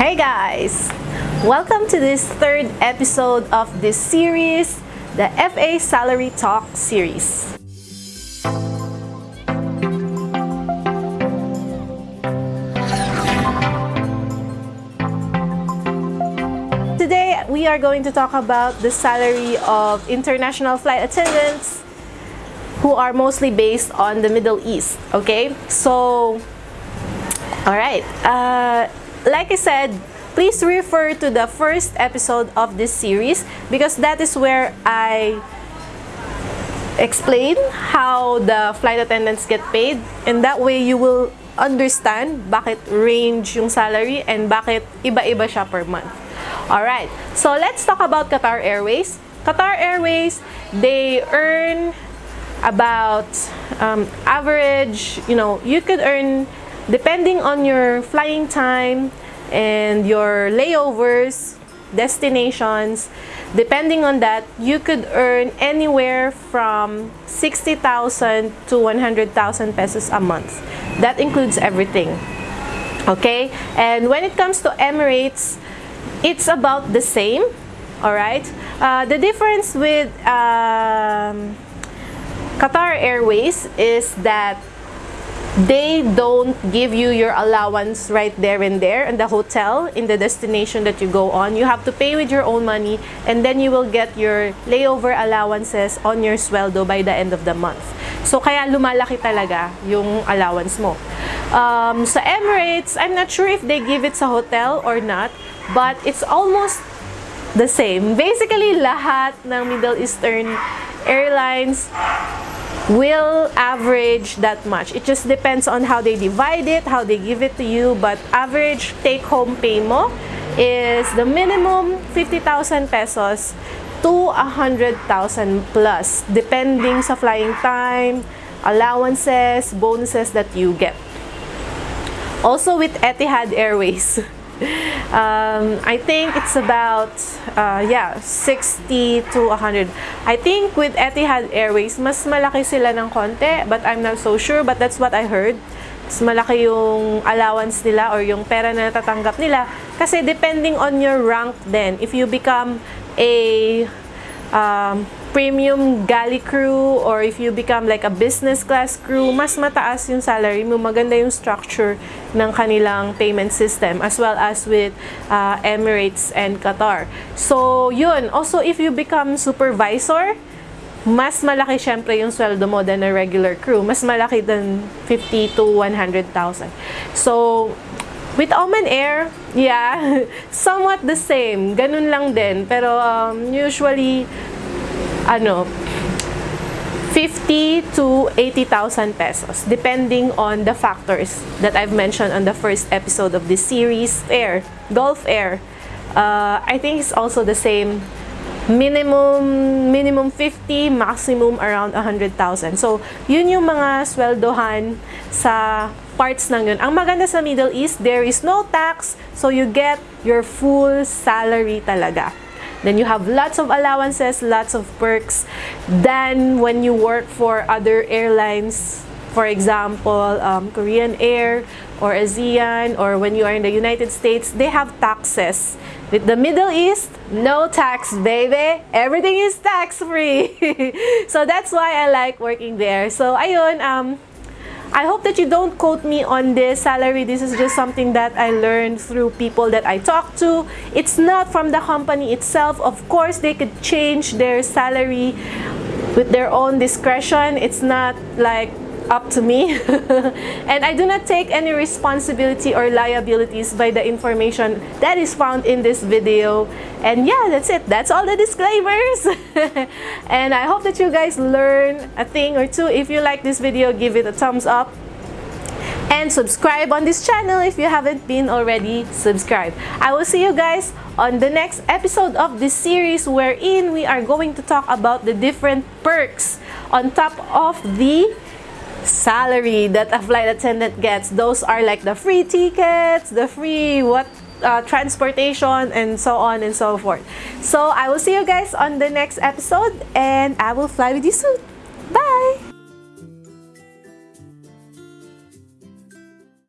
Hey guys! Welcome to this third episode of this series, the FA Salary Talk series. Today, we are going to talk about the salary of international flight attendants who are mostly based on the Middle East. Okay, so all right. Uh, like I said, please refer to the first episode of this series because that is where I explain how the flight attendants get paid and that way you will understand bakit range yung salary and bakit iba-iba siya per month. Alright, so let's talk about Qatar Airways. Qatar Airways, they earn about um, average, you know, you could earn depending on your flying time and your layovers, destinations, depending on that, you could earn anywhere from 60,000 to 100,000 pesos a month. That includes everything. Okay? And when it comes to Emirates, it's about the same. Alright? Uh, the difference with um, Qatar Airways is that they don't give you your allowance right there and there in the hotel in the destination that you go on. You have to pay with your own money and then you will get your layover allowances on your sweldo by the end of the month. So kaya lumalaki talaga yung allowance mo. Um, sa Emirates I'm not sure if they give it sa hotel or not but it's almost the same. Basically lahat ng Middle Eastern airlines will average that much. It just depends on how they divide it, how they give it to you, but average take-home pay mo is the minimum 50,000 pesos to 100,000 plus, depending sa flying time, allowances, bonuses that you get. Also with Etihad Airways, um, I think it's about uh, yeah 60 to 100 I think with Etihad Airways mas malaki sila ng konti but I'm not so sure but that's what I heard. Mas malaki yung allowance nila or yung pera na natatanggap nila kasi depending on your rank then if you become a um, premium galley crew or if you become like a business class crew, mas mataas yung salary mo, maganda yung structure ng kanilang payment system as well as with uh, Emirates and Qatar. So, yun. Also, if you become supervisor, mas malaki syempre yung sweldo mo than a regular crew. Mas malaki than 50 to 100,000. So, with Oman Air, yeah, somewhat the same. Ganun lang din. Pero um, usually, ano, 50 to 80,000 pesos depending on the factors that I've mentioned on the first episode of this series. Air, Gulf Air, uh, I think it's also the same. Minimum minimum 50 maximum around 100,000 so yun yung mga sweldohan sa parts ng yun. Ang maganda sa Middle East there is no tax so you get your full salary talaga then you have lots of allowances, lots of perks than when you work for other airlines. For example, um, Korean Air or Asiana or when you are in the United States, they have taxes. With the Middle East, no tax, baby. Everything is tax-free. so that's why I like working there. So ayun, um, I hope that you don't quote me on this salary. This is just something that I learned through people that I talk to. It's not from the company itself. Of course, they could change their salary with their own discretion. It's not like up to me. and I do not take any responsibility or liabilities by the information that is found in this video. And yeah, that's it. That's all the disclaimers. and I hope that you guys learn a thing or two. If you like this video, give it a thumbs up and subscribe on this channel if you haven't been already subscribed. I will see you guys on the next episode of this series wherein we are going to talk about the different perks on top of the salary that a flight attendant gets. Those are like the free tickets, the free what uh, transportation and so on and so forth. So I will see you guys on the next episode and I will fly with you soon.